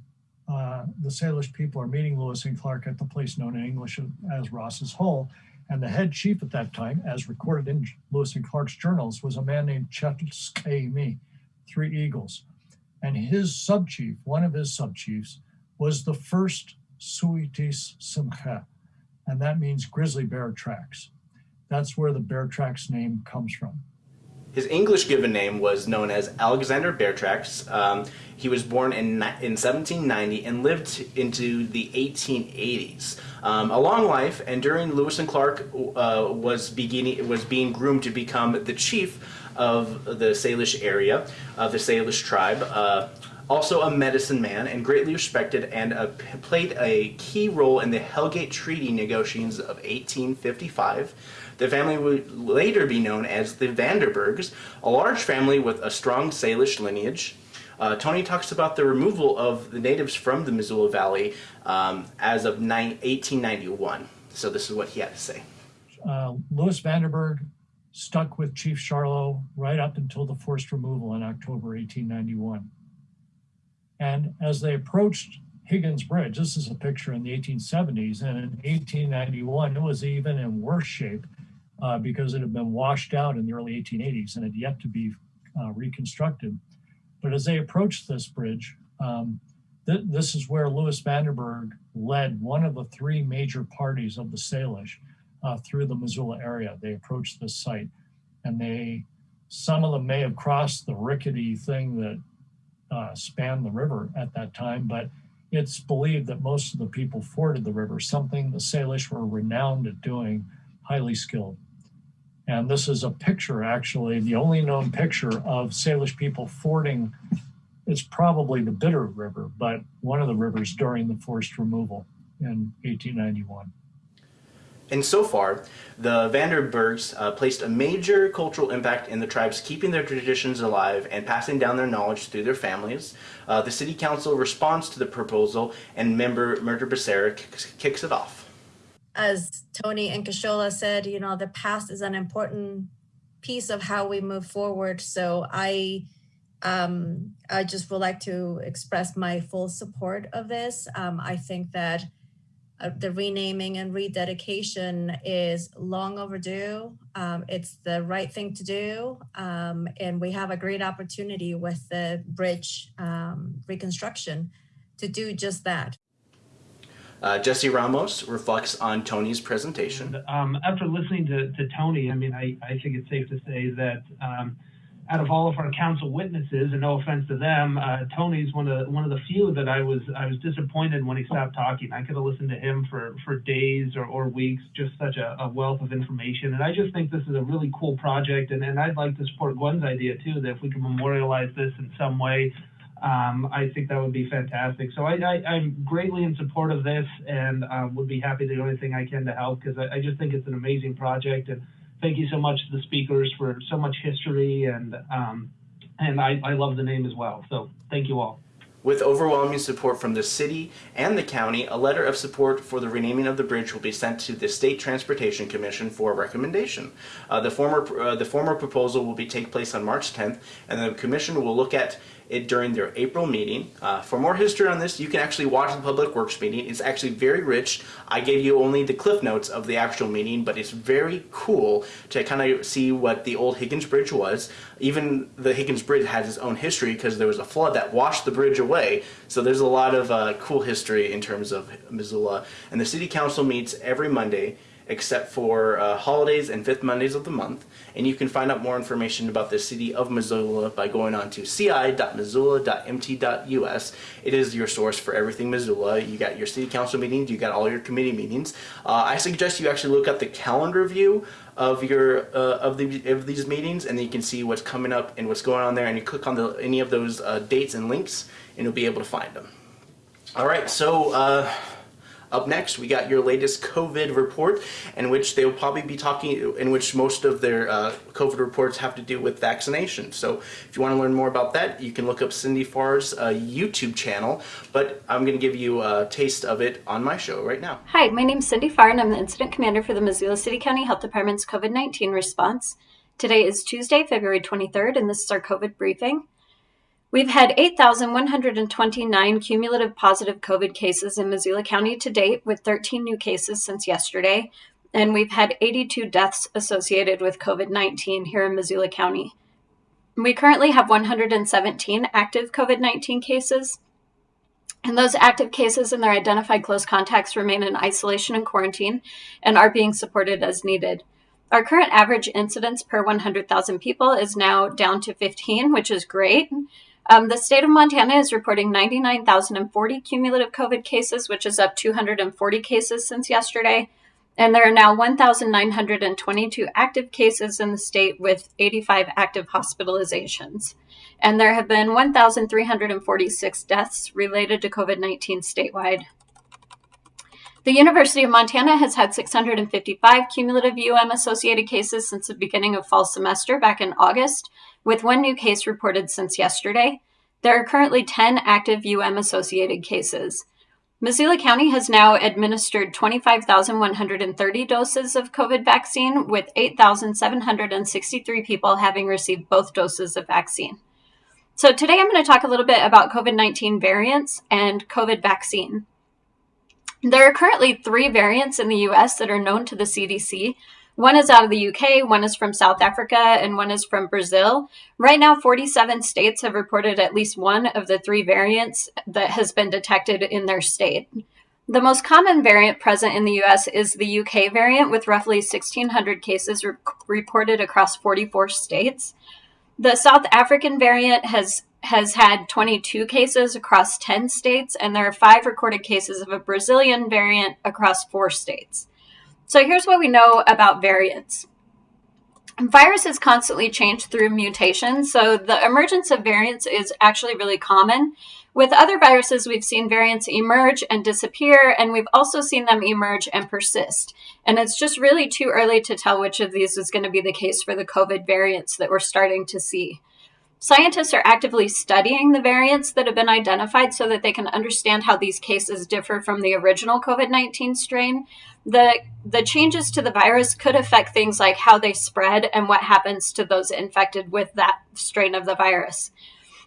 uh, the Salish people are meeting Lewis and Clark at the place known in English as Ross's Hole. And the head chief at that time, as recorded in Lewis and Clark's journals, was a man named Chetskami, Three Eagles. And his sub-chief, one of his sub-chiefs, was the first Suitis Simcha, and that means grizzly bear tracks. That's where the bear tracks name comes from. His English given name was known as Alexander Beartracks. Um, he was born in, in 1790 and lived into the 1880s. Um, a long life, and during Lewis and Clark uh, was beginning was being groomed to become the chief of the Salish area, of the Salish tribe. Uh, also a medicine man and greatly respected and played a key role in the Hellgate Treaty negotiations of 1855. The family would later be known as the Vanderburgs, a large family with a strong Salish lineage. Uh, Tony talks about the removal of the natives from the Missoula Valley um, as of 1891. So this is what he had to say. Uh, Louis Vanderburg stuck with Chief Charlo right up until the forced removal in October 1891. And as they approached Higgins Bridge, this is a picture in the 1870s, and in 1891, it was even in worse shape uh, because it had been washed out in the early 1880s and had yet to be uh, reconstructed. But as they approached this bridge, um, th this is where Louis Vanderburg led one of the three major parties of the Salish uh, through the Missoula area. They approached this site and they, some of them may have crossed the rickety thing that uh, spanned the river at that time, but it's believed that most of the people forded the river, something the Salish were renowned at doing, highly skilled. And this is a picture, actually, the only known picture of Salish people fording. It's probably the Bitterroot River, but one of the rivers during the forced removal in 1891. And so far, the Vanderburgs uh, placed a major cultural impact in the tribes, keeping their traditions alive and passing down their knowledge through their families. Uh, the city council responds to the proposal, and member Mirtha Becerra kicks it off. As Tony Incashola said, you know, the past is an important piece of how we move forward. So I um, I just would like to express my full support of this. Um, I think that uh, the renaming and rededication is long overdue. Um, it's the right thing to do. Um, and we have a great opportunity with the bridge um, reconstruction to do just that. Uh, Jesse Ramos reflects on Tony's presentation. Um, after listening to, to Tony, I mean, I, I think it's safe to say that um, out of all of our council witnesses, and no offense to them, uh, Tony's one of one of the few that I was I was disappointed when he stopped talking. I could have listened to him for for days or, or weeks, just such a, a wealth of information. And I just think this is a really cool project, and, and I'd like to support Gwen's idea too that if we can memorialize this in some way, um, I think that would be fantastic. So I, am greatly in support of this, and uh, would be happy to do anything I can to help because I, I just think it's an amazing project and thank you so much to the speakers for so much history and um, and I, I love the name as well. So thank you all. With overwhelming support from the city and the county, a letter of support for the renaming of the bridge will be sent to the State Transportation Commission for recommendation. Uh, the former uh, the former proposal will be take place on March 10th, and the commission will look at it during their April meeting. Uh, for more history on this, you can actually watch the Public Works meeting. It's actually very rich. I gave you only the cliff notes of the actual meeting, but it's very cool to kind of see what the old Higgins Bridge was. Even the Higgins Bridge has its own history because there was a flood that washed the bridge away. So there's a lot of uh, cool history in terms of Missoula. And the City Council meets every Monday except for uh, holidays and fifth Mondays of the month. And you can find out more information about the city of Missoula by going on to ci.missoula.mt.us. It is your source for everything Missoula. You got your city council meetings, you got all your committee meetings. Uh, I suggest you actually look at the calendar view of your uh, of, the, of these meetings and then you can see what's coming up and what's going on there and you click on the, any of those uh, dates and links and you'll be able to find them. All right, so uh, up next, we got your latest COVID report, in which they will probably be talking, in which most of their uh, COVID reports have to do with vaccination. So if you want to learn more about that, you can look up Cindy Farr's uh, YouTube channel, but I'm going to give you a taste of it on my show right now. Hi, my name is Cindy Farr, and I'm the Incident Commander for the Missoula City County Health Department's COVID-19 response. Today is Tuesday, February 23rd, and this is our COVID briefing. We've had 8,129 cumulative positive COVID cases in Missoula County to date, with 13 new cases since yesterday. And we've had 82 deaths associated with COVID 19 here in Missoula County. We currently have 117 active COVID 19 cases. And those active cases and their identified close contacts remain in isolation and quarantine and are being supported as needed. Our current average incidence per 100,000 people is now down to 15, which is great. Um, the state of Montana is reporting 99,040 cumulative COVID cases, which is up 240 cases since yesterday. And there are now 1,922 active cases in the state with 85 active hospitalizations. And there have been 1,346 deaths related to COVID 19 statewide. The University of Montana has had 655 cumulative UM associated cases since the beginning of fall semester back in August, with one new case reported since yesterday. There are currently 10 active UM associated cases. Missoula County has now administered 25,130 doses of COVID vaccine, with 8,763 people having received both doses of vaccine. So, today I'm going to talk a little bit about COVID 19 variants and COVID vaccine. There are currently three variants in the US that are known to the CDC one is out of the UK, one is from South Africa, and one is from Brazil. Right now, 47 states have reported at least one of the three variants that has been detected in their state. The most common variant present in the US is the UK variant, with roughly 1,600 cases re- reported across 44 states. The South African variant has has had 22 cases across 10 states, and there are five recorded cases of a Brazilian variant across four states. So here's what we know about variants. viruses constantly change through mutation, so the emergence of variants is actually really common. With other viruses, we've seen variants emerge and disappear, and we've also seen them emerge and persist. And it's just really too early to tell which of these is going to be the case for the COVID variants that we're starting to see. Scientists are actively studying the variants that have been identified so that they can understand how these cases differ from the original COVID 19 strain. The, the changes to the virus could affect things like how they spread and what happens to those infected with that strain of the virus.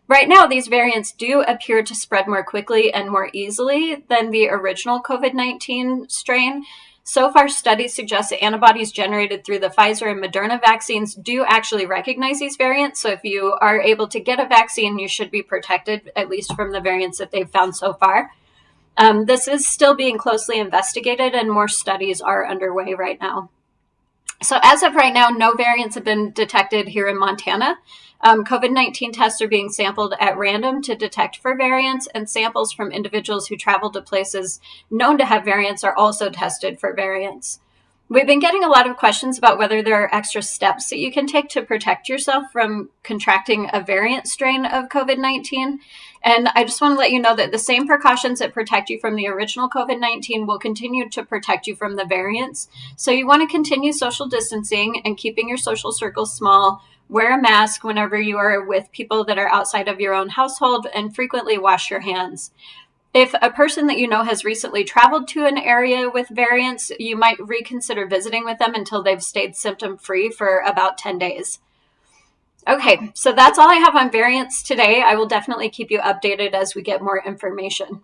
Right now, these variants do appear to spread more quickly and more easily than the original COVID 19 strain. So far, studies suggest that antibodies generated through the Pfizer and Moderna vaccines do actually recognize these variants. So, if you are able to get a vaccine, you should be protected, at least from the variants that they've found so far. Um, this is still being closely investigated, and more studies are underway right now. So, as of right now, no variants have been detected here in Montana. Um, COVID 19 tests are being sampled at random to detect for variants, and samples from individuals who travel to places known to have variants are also tested for variants. We've been getting a lot of questions about whether there are extra steps that you can take to protect yourself from contracting a variant strain of COVID 19. And I just want to let you know that the same precautions that protect you from the original COVID 19 will continue to protect you from the variants. So you want to continue social distancing and keeping your social circles small Wear a mask whenever you are with people that are outside of your own household and frequently wash your hands. If a person that you know has recently traveled to an area with variants, you might reconsider visiting with them until they've stayed symptom free for about 10 days. Okay, so that's all I have on variants today. I will definitely keep you updated as we get more information.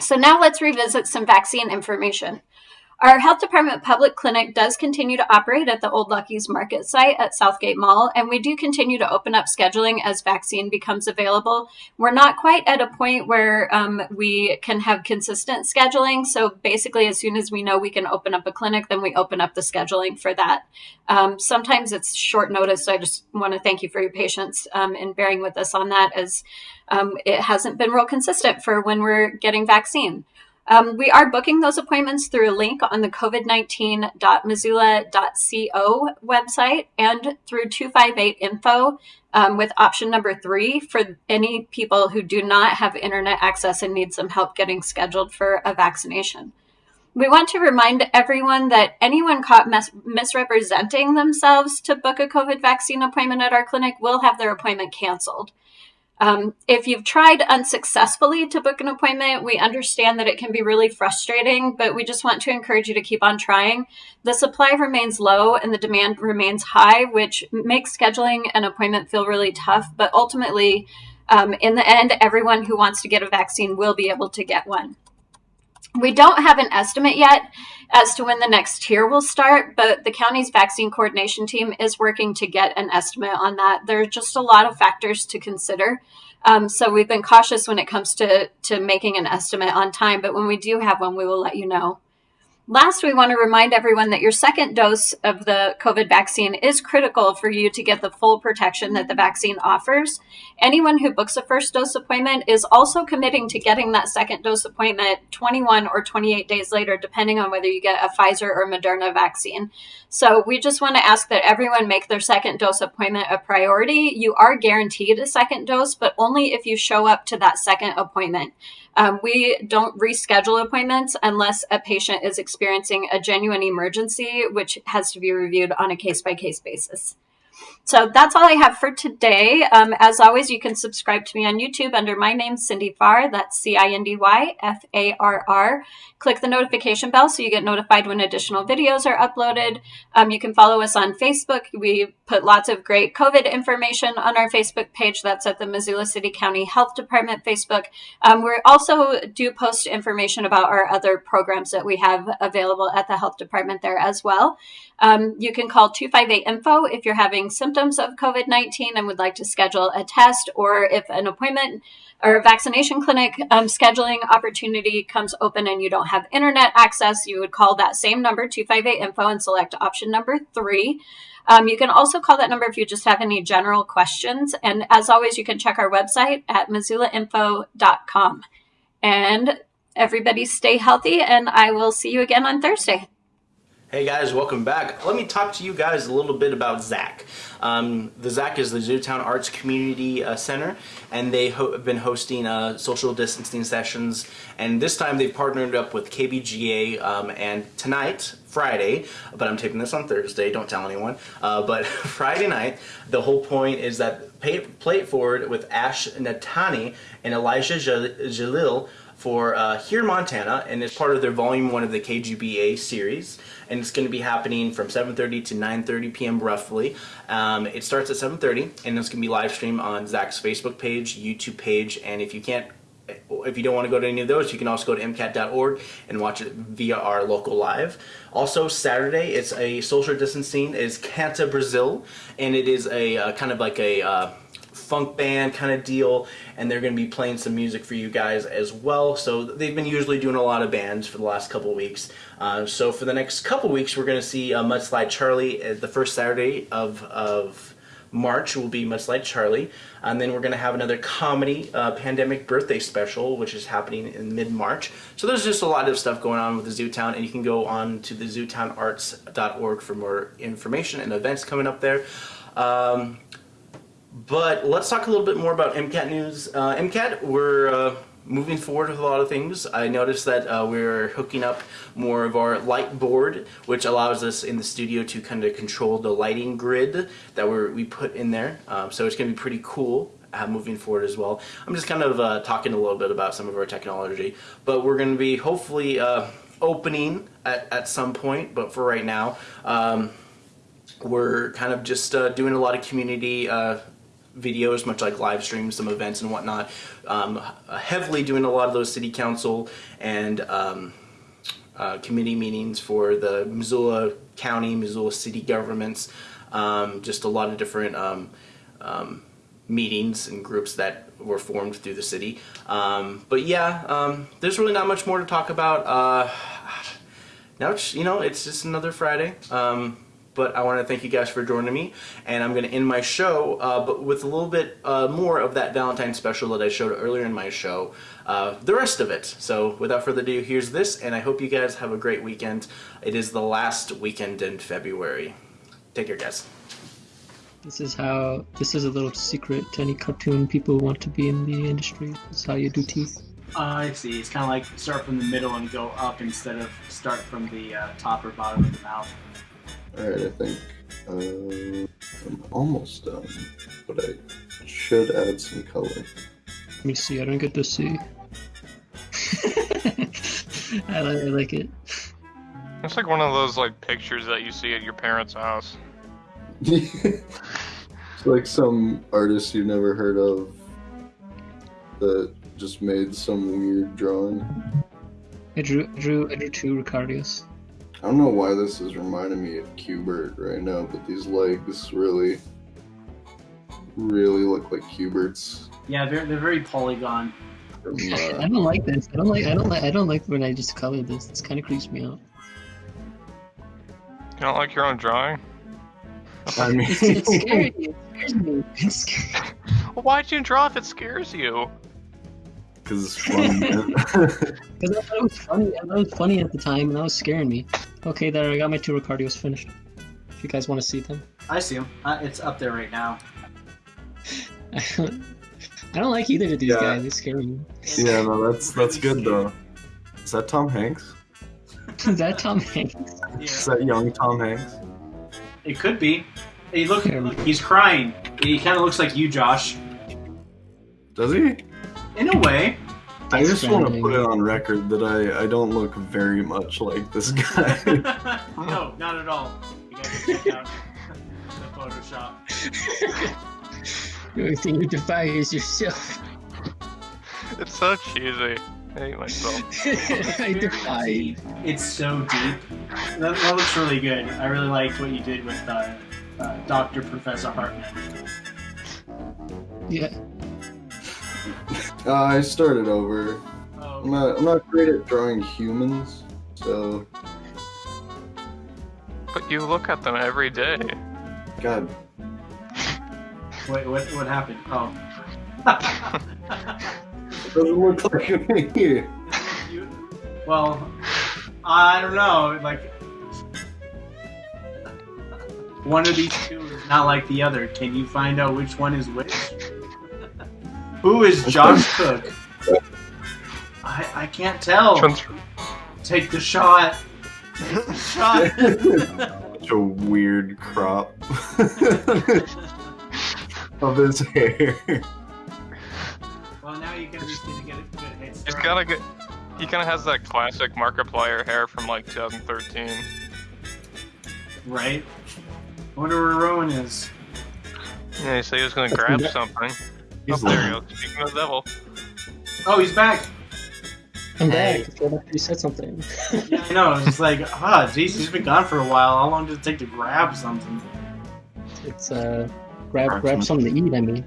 So now let's revisit some vaccine information. Our health department public clinic does continue to operate at the Old Lucky's Market site at Southgate Mall, and we do continue to open up scheduling as vaccine becomes available. We're not quite at a point where um, we can have consistent scheduling. So basically, as soon as we know we can open up a clinic, then we open up the scheduling for that. Um, sometimes it's short notice, so I just want to thank you for your patience um, in bearing with us on that, as um, it hasn't been real consistent for when we're getting vaccine. Um, we are booking those appointments through a link on the covid19.missoula.co website and through 258 info um, with option number three for any people who do not have internet access and need some help getting scheduled for a vaccination. We want to remind everyone that anyone caught mis- misrepresenting themselves to book a COVID vaccine appointment at our clinic will have their appointment canceled. Um, if you've tried unsuccessfully to book an appointment, we understand that it can be really frustrating, but we just want to encourage you to keep on trying. The supply remains low and the demand remains high, which makes scheduling an appointment feel really tough. But ultimately, um, in the end, everyone who wants to get a vaccine will be able to get one. We don't have an estimate yet as to when the next tier will start, but the county's vaccine coordination team is working to get an estimate on that. There are just a lot of factors to consider. Um, so we've been cautious when it comes to, to making an estimate on time, but when we do have one, we will let you know. Last, we want to remind everyone that your second dose of the COVID vaccine is critical for you to get the full protection that the vaccine offers. Anyone who books a first dose appointment is also committing to getting that second dose appointment 21 or 28 days later, depending on whether you get a Pfizer or Moderna vaccine. So we just want to ask that everyone make their second dose appointment a priority. You are guaranteed a second dose, but only if you show up to that second appointment. Um, we don't reschedule appointments unless a patient is experiencing a genuine emergency, which has to be reviewed on a case by case basis. So that's all I have for today. Um, as always, you can subscribe to me on YouTube under my name, Cindy Farr. That's C I N D Y F A R R. Click the notification bell so you get notified when additional videos are uploaded. Um, you can follow us on Facebook. We put lots of great COVID information on our Facebook page. That's at the Missoula City County Health Department Facebook. Um, we also do post information about our other programs that we have available at the health department there as well. Um, you can call 258 info if you're having symptoms of COVID 19 and would like to schedule a test, or if an appointment or vaccination clinic um, scheduling opportunity comes open and you don't have internet access, you would call that same number, 258 info, and select option number three. Um, you can also call that number if you just have any general questions. And as always, you can check our website at missoulainfo.com. And everybody stay healthy, and I will see you again on Thursday. Hey guys, welcome back. Let me talk to you guys a little bit about ZAC. Um, the ZAC is the Zootown Arts Community uh, Center, and they ho have been hosting uh, social distancing sessions. And this time they've partnered up with KBGA, um, and tonight, Friday, but I'm taping this on Thursday, don't tell anyone, uh, but Friday night, the whole point is that pay, Play It Forward with Ash Natani and Elijah Jalil for uh, here in Montana, and it's part of their Volume 1 of the KGBA series. And it's going to be happening from 7.30 to 9.30 p.m. roughly. Um, it starts at 7.30, and it's going to be live streamed on ZAC's Facebook page, YouTube page, and if you can't if you don't want to go to any of those, you can also go to mcat.org and watch it via our local live. Also, Saturday, it's a social distancing, is Canta Brazil, and it is a uh, kind of like a uh, funk band kind of deal and they're going to be playing some music for you guys as well so they've been usually doing a lot of bands for the last couple weeks uh, so for the next couple weeks we're going to see uh, Mudslide Charlie uh, the first Saturday of, of March will be Mudslide Charlie. And then we're going to have another comedy uh, pandemic birthday special which is happening in mid-March. So there's just a lot of stuff going on with the Zootown and you can go on to the zootownarts.org for more information and events coming up there. Um, but let's talk a little bit more about MCAT news. Uh, MCAT, we're uh, moving forward with a lot of things. I noticed that uh, we're hooking up more of our light board, which allows us in the studio to kind of control the lighting grid that we put in there. Um, so it's going to be pretty cool. Uh, moving forward as well. I'm just kind of uh, talking a little bit about some of our technology, but we're going to be hopefully uh, opening at, at some point, but for right now, um, we're kind of just uh, doing a lot of community uh, videos, much like live streams, some events and whatnot. Um, heavily doing a lot of those city council and um, uh, committee meetings for the Missoula County, Missoula city governments. Um, just a lot of different um, um, meetings and groups that were formed through the city. Um, but yeah, there's really not much more to talk about. Uh, now, you know, it's just another Friday. But I want to thank you guys for joining me and I'm going to end my show uh, but with a little bit uh, more of that Valentine special that I showed earlier in my show uh, the rest of it. So without further ado here's this and I hope you guys have a great weekend. It is the last weekend in February. Take care guys. This is how this is a little secret to any cartoon people who want to be in the industry. This is how you do teeth. Uh, I see. It's kind of like start from the middle and go up instead of start from the uh, top or bottom of the mouth. Alright, I think uh, I'm almost done, but I should add some color. Let me see, I don't get to see. I, like, I like it. It's like one of those like pictures that you see at your parents' house. it's like some artist you've never heard of that just made some weird drawing. I drew, I drew, I drew two Ricardios. I don't know why this is reminding me of Q*bert right now, but these legs really, really look like Q*bert's. Yeah, they're they're very polygon. From, I don't like this. I don't like. I don't like. I don't like when I just color this. This kind of creeps me out. You don't like your own drawing? I mean, It's, it's scary. It scares me. It's scary. Well, why'd you draw if it scares you? Because it's fun. Because I thought it was funny. I thought it was funny at the time, and that was scaring me. Okay, there. I got my two Ricardios finished. If you guys want to see them, I see them. Uh, it's up there right now. I don't, I don't like either of these Yeah. guys. They scare me. yeah, no, that's that's good though. Is that Tom Hanks? Is that Tom Hanks? Is that young Tom Hanks? It could be. Hey, look, look he's crying. He kind of looks like you, Josh. Does he? In a way. I just want to put it on record that I, I don't look very much like this guy. no, not at all. You guys can check out the Photoshop. The only thing you defy is yourself. It's so cheesy. I hate myself. I defy. It's so deep. That, that looks really good. I really liked what you did with uh, uh, Dr. Professor Hartman. Yeah. Uh, I started over. I'm not I'm not great at drawing humans, so But you look at them every day. God. Wait, what, what happened? Oh. It doesn't look like me. well, I don't know. Like, one of these two is not like the other. Can you find out which one is which? Who is Josh Cook? I I can't tell. Take the shot. Take the shot. Such a weird crop of his hair. well, now you can at least get a good, good head He's start. kind of good. He kind of has that classic Markiplier hair from like 2013. Right? I wonder where Rowan is. Yeah, he said he was gonna grab something. He's oh, there. Speaking of the devil. Oh, he's back. I'm Hey. back. I feel like you said something. Yeah, I know. It's just like, ah, jeez, he's been gone for a while. How long did it take to grab something? It's uh, grab Grab grab some- something to eat. I mean.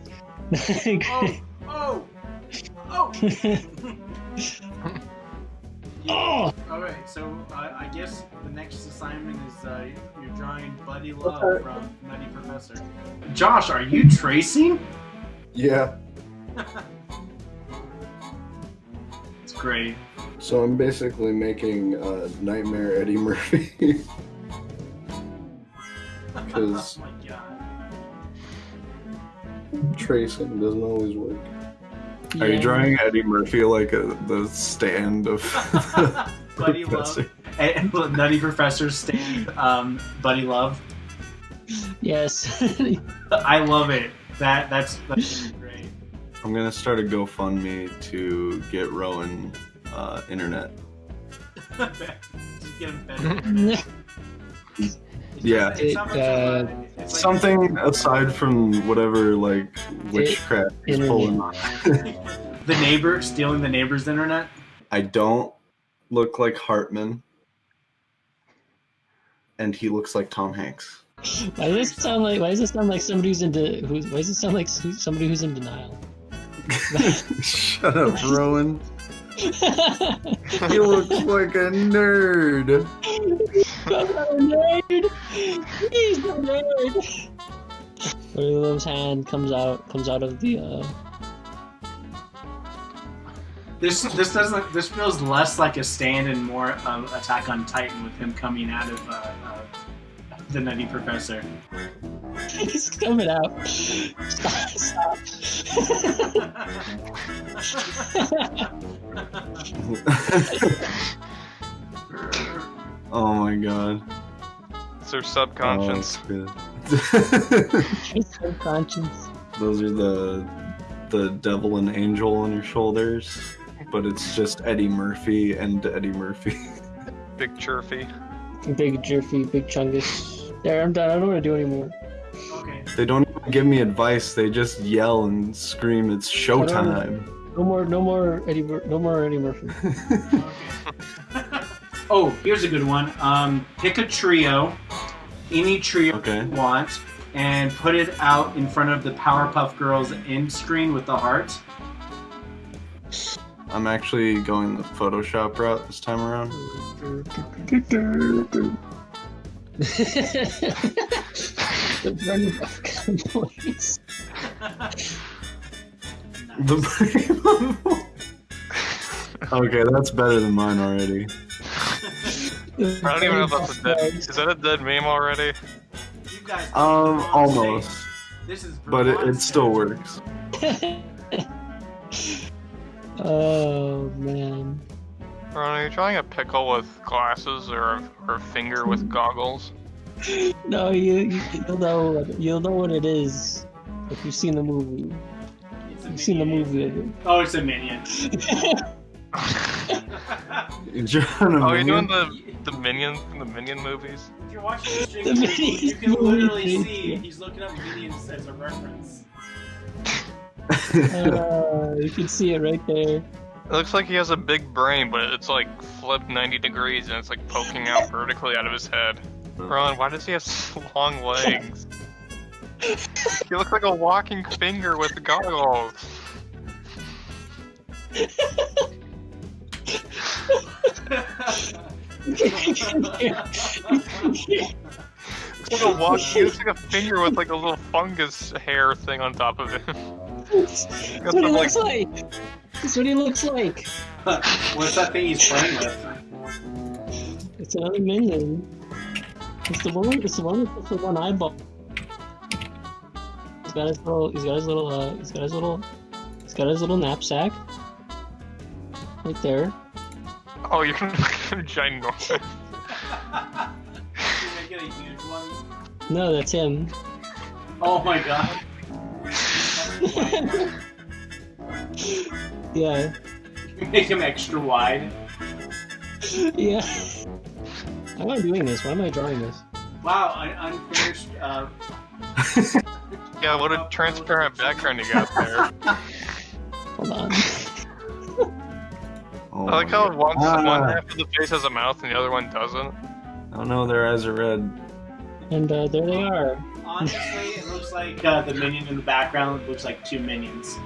Oh, oh, oh. All right, so uh, I guess the next assignment is uh, you're drawing Buddy Love from Nutty Professor. Josh, are you tracing? Yeah. It's great. So I'm basically making uh, Nightmare Eddie Murphy. Because Oh tracing doesn't always work. Are you drawing Eddie Murphy like a, the stand of Buddy Professor? Love. And Nutty Professor stand um, Buddy Love. Yes. I love it. That that's that's gonna be great. I'm gonna start a GoFundMe to get Rowan uh, internet. Just get him better. Yeah, It's not much of a- it's like- something aside from whatever like witchcraft he's pulling on. the neighbor stealing the neighbor's internet. I don't look like Hartman, and he looks like Tom Hanks. Why does this sound like? Why does this sound like somebody who's into? Who's, why does it sound like somebody who's in denial? Shut up, Rowan. you look like a nerd. I'm not a nerd. He's the nerd. Buddy hand comes out comes out of the uh This this doesn't this feels less like a stand and more um, Attack on Titan with him coming out of uh, uh, the Nutty Professor. He's coming out. Stop, oh my god. It's oh, their subconscious. Oh, it's good. Subconscious. Those are the the devil and angel on your shoulders, but it's just Eddie Murphy and Eddie Murphy. Big chirfy. Big jerfy, big chungus. There, I'm done. I don't want to do anymore. They don't even give me advice. They just yell and scream. It's showtime. No more, no more Eddie, Mur- no more Eddie Murphy. Oh, here's a good one. Um, pick a trio, any trio you want, and put it out in front of the Powerpuff Girls end screen with the heart. I'm actually going the Photoshop route this time around. the Bernie Buff voice. The okay, that's better than mine already. I don't even know if that's a dead. Is that a dead meme already? You guys. Um, almost, This is but it, it still works. oh man. Ron, are you drawing a pickle with glasses or a, or a finger with goggles? No, you, you you'll know what- you'll know what it is if you've seen the movie. You've seen the movie. of it. Oh, it's a minion. You're Oh, you're doing the the minion the minion movies. If you're watching the stream, The you, you can literally movie. see he's looking up minions as a reference. Uh, you can see it right there. Looks like he has a big brain, but it's like flipped 90 degrees and it's like poking out vertically out of his head. Ron, why does he have long legs? he looks like a walking finger with goggles. It's like a walk. He looks like a finger with like a little fungus hair thing on top of it. That's what he looks like. That's what he looks like. What's that thing he's playing with? It's another minion. It's the one. It's the one with the one eyeball. He's got his little. He's got his little. Uh, he's got his little. He's got his little knapsack. Right there. Oh, you're ginormous. Can I get a huge one? No, that's him. Oh my god. Yeah. Make him extra wide. yeah. Why am I doing this? Why am I drawing this? Wow, un- unfinished. Uh, Yeah, what a transparent background you got there. Hold on. Oh I like how God. one, one half of the face has a mouth and the other one doesn't. Oh no, their eyes are red. And uh, there they are. Honestly, it looks like uh, the minion in the background looks like two minions.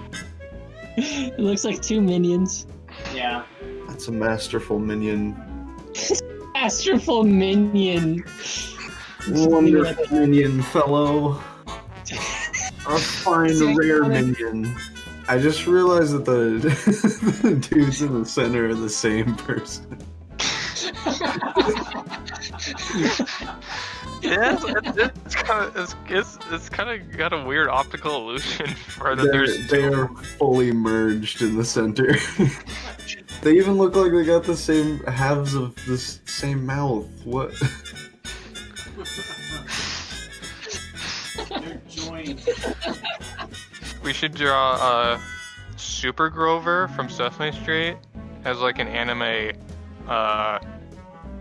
It looks like two minions. Yeah. That's a masterful minion. Masterful minion. Wonderful minion, fellow. A fine, rare minion. I just realized that the, the dudes in the center are the same person. Yeah, it's, it's, it's kind of it's, it's, it's kind of got a weird optical illusion for that They're, there's they are fully merged in the center. they even look like they got the same halves of the same mouth. What? They're joined. We should draw uh, Super Grover from Sesame Street as like an anime uh,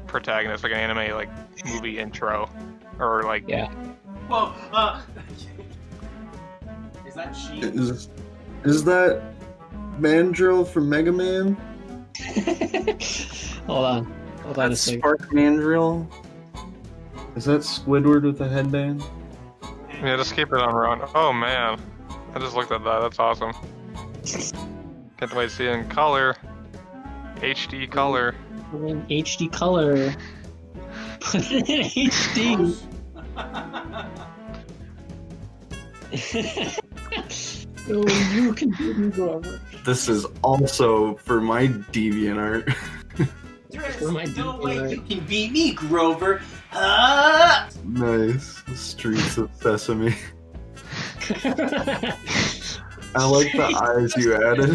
protagonist, like an anime like movie intro, or like yeah. Whoa. Uh, is that she? Is, is that Mandrill from Mega Man? Hold on. Hold on a That's second. Spark Mandrill? Is that Squidward with a headband? Yeah, just keep it on run. Oh man, I just looked at that. That's awesome. Can't wait to see it in color, HD color. In HD color. Put it in HD. oh, you can do me, Grover. This is also for my DeviantArt. For my No way you can beat me, Grover. Ah! nice. Streets of Sesame. I like the eyes you added.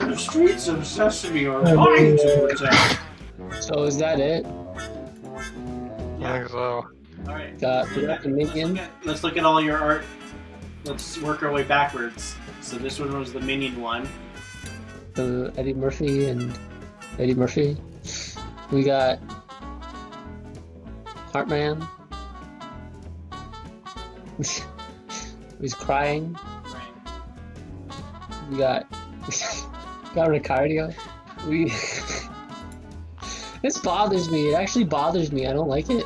The streets of Sesame are mine to protect. So is that it? I think so. Alright. Got we got the minion. Let's look at all your art. Let's work our way backwards. So this one was the minion one. the Eddie Murphy and Eddie Murphy. We got Heartman. He's crying. We got got Ricardo. We this bothers me. It actually bothers me. I don't like it.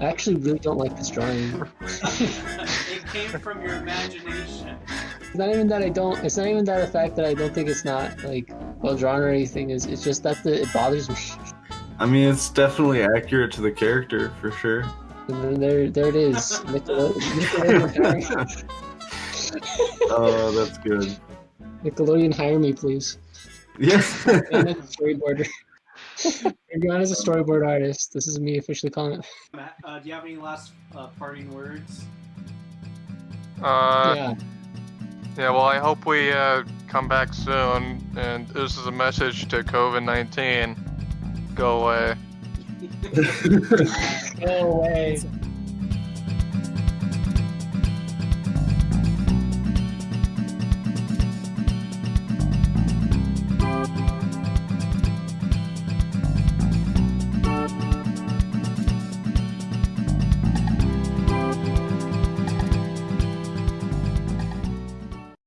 I actually really don't like this drawing. it came from your imagination. It's not even that I don't. It's not even that the fact that I don't think it's not like well drawn or anything. Is it's just that the, it bothers me. I mean, it's definitely accurate to the character for sure. And then there, there it is. Nickelode- Nickelodeon, Oh, that's good. Nickelodeon, hire me, please. Yeah. I'm a storyboarder. Bring me on as a storyboard artist. This is me officially calling it. Matt, uh, do you have any last uh, parting words? Uh, yeah. Yeah, well, I hope we uh, come back soon. And this is a message to COVID 19. Go away. Go away.